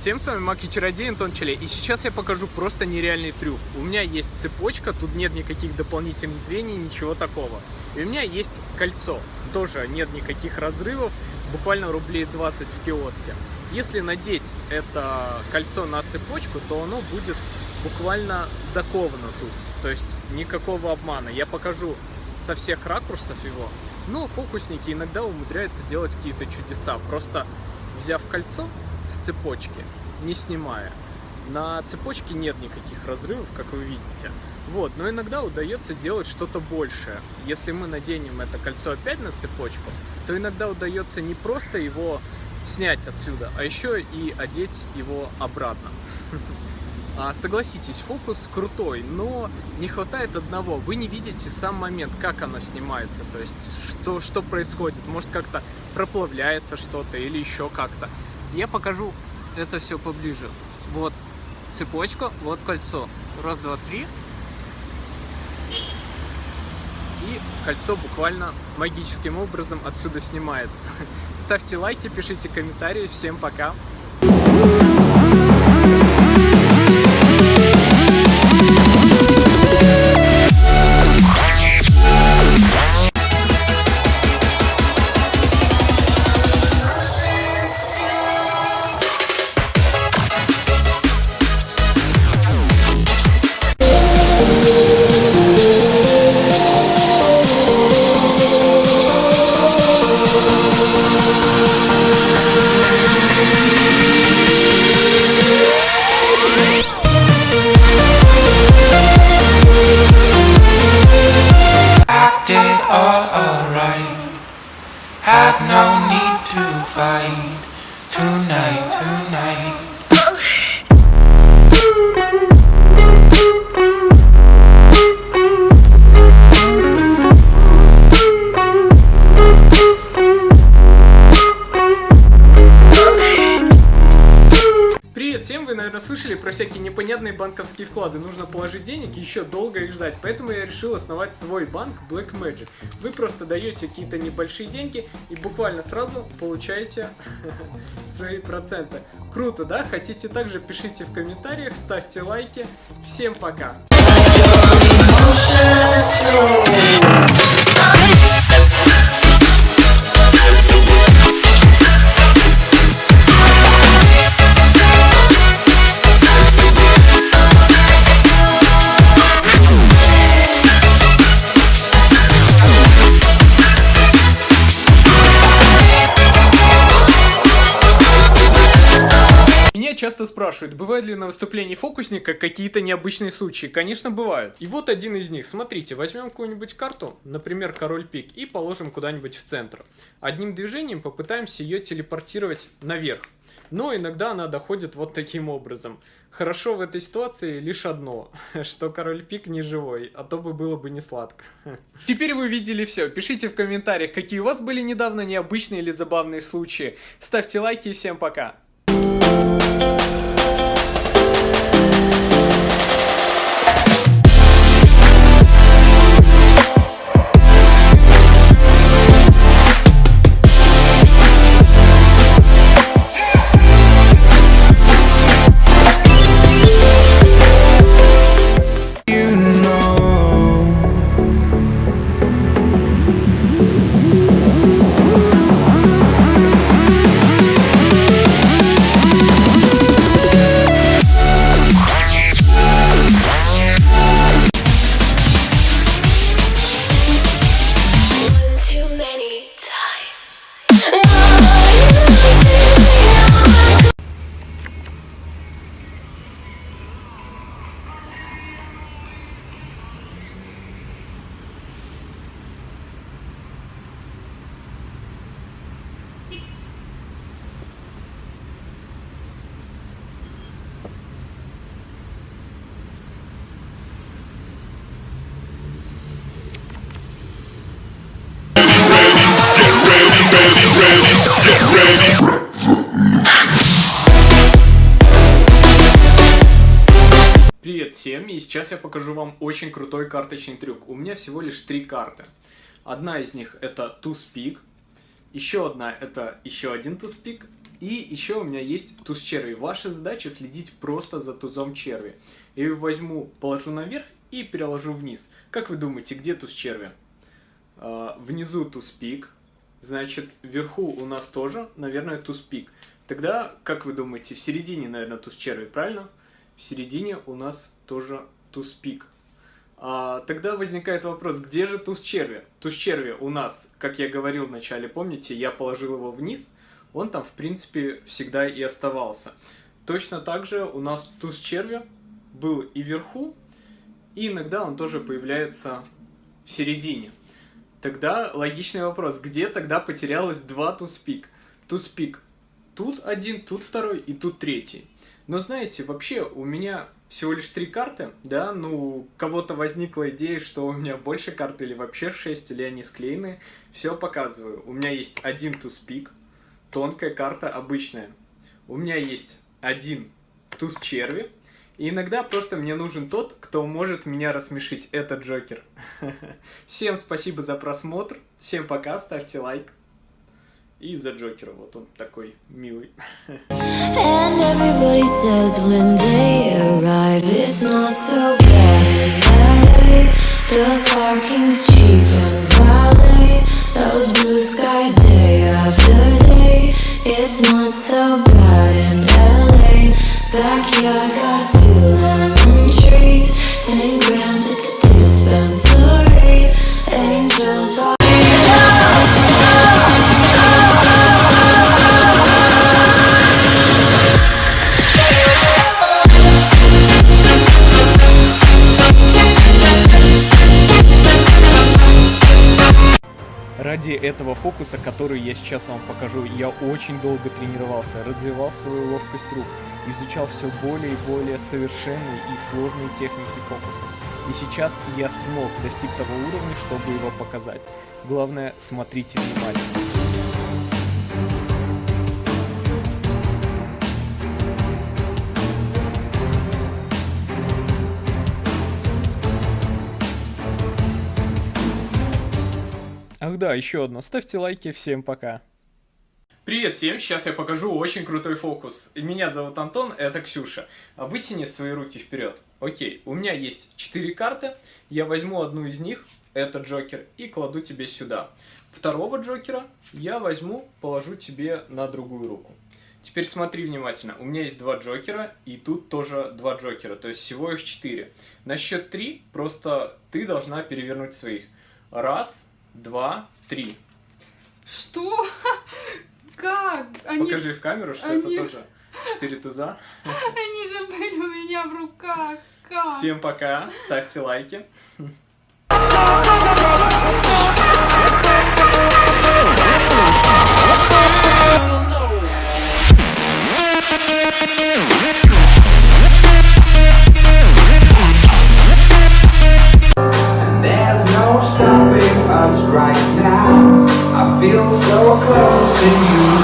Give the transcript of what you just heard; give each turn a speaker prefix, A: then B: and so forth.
A: Всем с вами Маки Чародей Антон Челе, и сейчас я покажу просто нереальный трюк. У меня есть цепочка, тут нет никаких дополнительных звеньев, ничего такого. И у меня есть кольцо, тоже нет никаких разрывов, буквально рублей 20 в киоске. Если надеть это кольцо на цепочку, то оно будет буквально заковано тут. То есть никакого обмана. Я покажу со всех ракурсов его. Но фокусники иногда умудряются делать какие-то чудеса. Просто взяв кольцо, цепочки, не снимая. На цепочке нет никаких разрывов, как вы видите. Вот, но иногда удается делать что-то большее. Если мы наденем это кольцо опять на цепочку, то иногда удается не просто его снять отсюда, а еще и одеть его обратно. А, согласитесь, фокус крутой, но не хватает одного. Вы не видите сам момент, как оно снимается, то есть что, что происходит. Может как-то проплавляется что-то или еще как-то. Я покажу это все поближе. Вот цепочка, вот кольцо. Раз, два, три. И кольцо буквально магическим образом отсюда снимается. Ставьте лайки, пишите комментарии. Всем пока!
B: Have no need to fight tonight, tonight.
A: Всем! Вы, наверное, слышали про всякие непонятные банковские вклады. Нужно положить денег еще долго их ждать. Поэтому я решил основать свой банк Black Magic. Вы просто даете какие-то небольшие деньги и буквально сразу получаете свои проценты. Круто, да? Хотите также пишите в комментариях, ставьте лайки. Всем пока! Часто спрашивают, бывают ли на выступлении фокусника какие-то необычные случаи. Конечно, бывают. И вот один из них. Смотрите, возьмем какую-нибудь карту, например, король пик, и положим куда-нибудь в центр. Одним движением попытаемся ее телепортировать наверх. Но иногда она доходит вот таким образом. Хорошо в этой ситуации лишь одно, что король пик не живой, а то бы было бы не сладко. Теперь вы видели все. Пишите в комментариях, какие у вас были недавно необычные или забавные случаи. Ставьте лайки и всем пока.
C: Thank you.
A: Привет всем, и сейчас я покажу вам очень крутой карточный трюк. У меня всего лишь три карты. Одна из них это туз пик, еще одна это еще один туз пик, И еще у меня есть туз черви. Ваша задача следить просто за тузом черви. Я ее возьму, положу наверх и переложу вниз. Как вы думаете, где туз черви? А, внизу туз пик. Значит, вверху у нас тоже, наверное, туз пик. Тогда, как вы думаете, в середине, наверное, туз черви, правильно? В середине у нас тоже туз пик. А, тогда возникает вопрос, где же туз черви? Туз черви у нас, как я говорил вначале, помните, я положил его вниз, он там, в принципе, всегда и оставался. Точно так же у нас туз черви был и вверху, и иногда он тоже появляется в середине. Тогда логичный вопрос, где тогда потерялось два туз-пик? Туз-пик тут один, тут второй и тут третий. Но знаете, вообще у меня всего лишь три карты, да, ну, кого-то возникла идея, что у меня больше карт или вообще шесть, или они склеены, все показываю. У меня есть один туз-пик, тонкая карта обычная. У меня есть один туз черви, и иногда просто мне нужен тот, кто может меня рассмешить. Это Джокер. Всем спасибо за просмотр. Всем пока, ставьте лайк. И за Джокера, вот он такой милый.
D: The parking's cheap and valet. Those blue skies
A: этого фокуса, который я сейчас вам покажу, я очень долго тренировался, развивал свою ловкость рук, изучал все более и более совершенные и сложные техники фокуса. И сейчас я смог достиг того уровня, чтобы его показать. Главное, смотрите внимательно. Да, еще одно. Ставьте лайки. Всем пока. Привет всем, сейчас я покажу очень крутой фокус. Меня зовут Антон, это Ксюша. Вытяни свои руки вперед. Окей, у меня есть 4 карты, я возьму одну из них, это Джокер, и кладу тебе сюда. Второго Джокера я возьму, положу тебе на другую руку. Теперь смотри внимательно, у меня есть два Джокера, и тут тоже два Джокера, то есть всего их 4. На счет 3 просто ты должна перевернуть своих. Раз, два, три.
E: Что? Как? Они,
A: Покажи в камеру, что
E: они-
A: это тоже 4 туза.
E: они же были у меня в руках. Как?
A: Всем пока, ставьте лайки.
B: To you